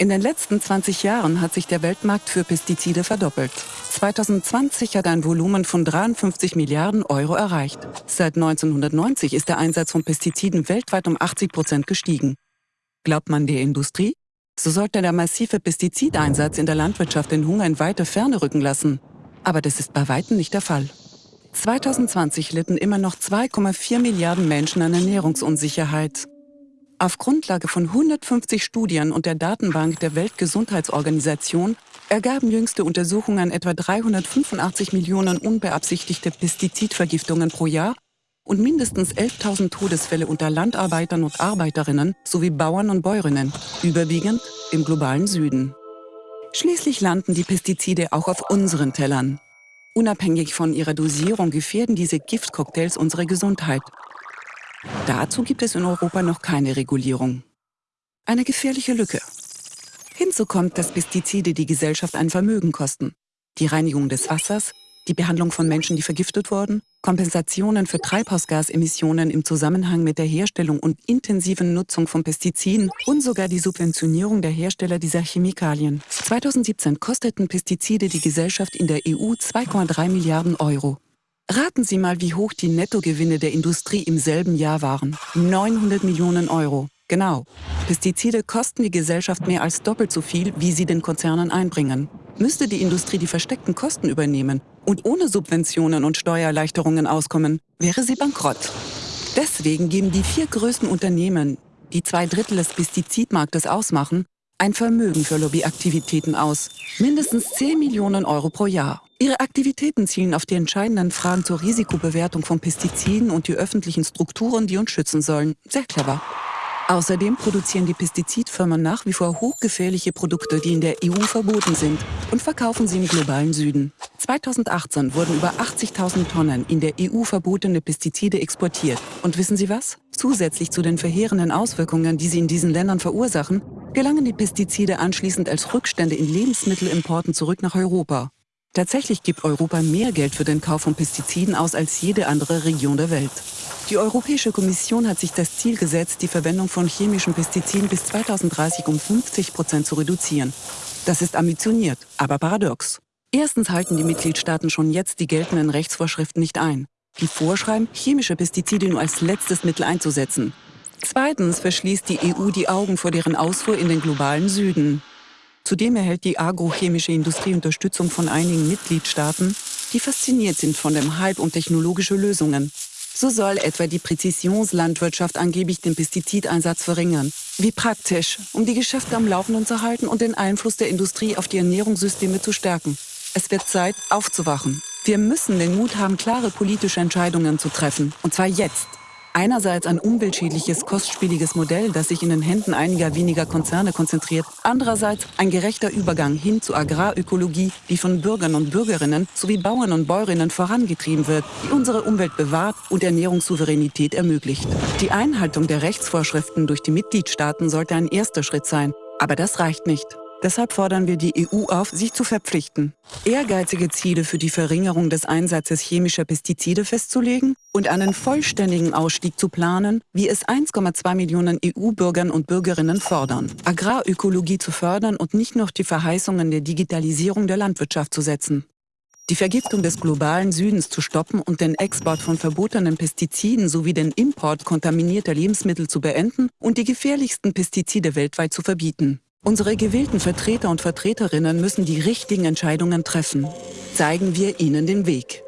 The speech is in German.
In den letzten 20 Jahren hat sich der Weltmarkt für Pestizide verdoppelt. 2020 hat ein Volumen von 53 Milliarden Euro erreicht. Seit 1990 ist der Einsatz von Pestiziden weltweit um 80 Prozent gestiegen. Glaubt man der Industrie? So sollte der massive Pestizideinsatz in der Landwirtschaft den Hunger in weite Ferne rücken lassen. Aber das ist bei weitem nicht der Fall. 2020 litten immer noch 2,4 Milliarden Menschen an Ernährungsunsicherheit. Auf Grundlage von 150 Studien und der Datenbank der Weltgesundheitsorganisation ergaben jüngste Untersuchungen etwa 385 Millionen unbeabsichtigte Pestizidvergiftungen pro Jahr und mindestens 11.000 Todesfälle unter Landarbeitern und Arbeiterinnen sowie Bauern und Bäuerinnen, überwiegend im globalen Süden. Schließlich landen die Pestizide auch auf unseren Tellern. Unabhängig von ihrer Dosierung gefährden diese Giftcocktails unsere Gesundheit Dazu gibt es in Europa noch keine Regulierung. Eine gefährliche Lücke. Hinzu kommt, dass Pestizide die Gesellschaft ein Vermögen kosten. Die Reinigung des Wassers, die Behandlung von Menschen, die vergiftet wurden, Kompensationen für Treibhausgasemissionen im Zusammenhang mit der Herstellung und intensiven Nutzung von Pestiziden und sogar die Subventionierung der Hersteller dieser Chemikalien. 2017 kosteten Pestizide die Gesellschaft in der EU 2,3 Milliarden Euro. Raten Sie mal, wie hoch die Nettogewinne der Industrie im selben Jahr waren. 900 Millionen Euro. Genau. Pestizide kosten die Gesellschaft mehr als doppelt so viel, wie sie den Konzernen einbringen. Müsste die Industrie die versteckten Kosten übernehmen und ohne Subventionen und Steuererleichterungen auskommen, wäre sie bankrott. Deswegen geben die vier größten Unternehmen, die zwei Drittel des Pestizidmarktes ausmachen, ein Vermögen für Lobbyaktivitäten aus. Mindestens 10 Millionen Euro pro Jahr. Ihre Aktivitäten zielen auf die entscheidenden Fragen zur Risikobewertung von Pestiziden und die öffentlichen Strukturen, die uns schützen sollen. Sehr clever. Außerdem produzieren die Pestizidfirmen nach wie vor hochgefährliche Produkte, die in der EU verboten sind, und verkaufen sie im globalen Süden. 2018 wurden über 80.000 Tonnen in der EU verbotene Pestizide exportiert. Und wissen Sie was? Zusätzlich zu den verheerenden Auswirkungen, die sie in diesen Ländern verursachen, gelangen die Pestizide anschließend als Rückstände in Lebensmittelimporten zurück nach Europa. Tatsächlich gibt Europa mehr Geld für den Kauf von Pestiziden aus als jede andere Region der Welt. Die Europäische Kommission hat sich das Ziel gesetzt, die Verwendung von chemischen Pestiziden bis 2030 um 50 Prozent zu reduzieren. Das ist ambitioniert, aber paradox. Erstens halten die Mitgliedstaaten schon jetzt die geltenden Rechtsvorschriften nicht ein. Die vorschreiben, chemische Pestizide nur als letztes Mittel einzusetzen. Zweitens verschließt die EU die Augen vor deren Ausfuhr in den globalen Süden. Zudem erhält die agrochemische Industrie Unterstützung von einigen Mitgliedstaaten, die fasziniert sind von dem Hype um technologische Lösungen. So soll etwa die Präzisionslandwirtschaft angeblich den Pestizideinsatz verringern. Wie praktisch, um die Geschäfte am Laufenden zu halten und den Einfluss der Industrie auf die Ernährungssysteme zu stärken. Es wird Zeit, aufzuwachen. Wir müssen den Mut haben, klare politische Entscheidungen zu treffen. Und zwar jetzt. Einerseits ein umweltschädliches, kostspieliges Modell, das sich in den Händen einiger weniger Konzerne konzentriert. Andererseits ein gerechter Übergang hin zu Agrarökologie, die von Bürgern und Bürgerinnen sowie Bauern und Bäuerinnen vorangetrieben wird, die unsere Umwelt bewahrt und Ernährungssouveränität ermöglicht. Die Einhaltung der Rechtsvorschriften durch die Mitgliedstaaten sollte ein erster Schritt sein. Aber das reicht nicht. Deshalb fordern wir die EU auf, sich zu verpflichten, ehrgeizige Ziele für die Verringerung des Einsatzes chemischer Pestizide festzulegen und einen vollständigen Ausstieg zu planen, wie es 1,2 Millionen EU-Bürgern und Bürgerinnen fordern, Agrarökologie zu fördern und nicht noch die Verheißungen der Digitalisierung der Landwirtschaft zu setzen die Vergiftung des globalen Südens zu stoppen und den Export von verbotenen Pestiziden sowie den Import kontaminierter Lebensmittel zu beenden und die gefährlichsten Pestizide weltweit zu verbieten. Unsere gewählten Vertreter und Vertreterinnen müssen die richtigen Entscheidungen treffen. Zeigen wir ihnen den Weg.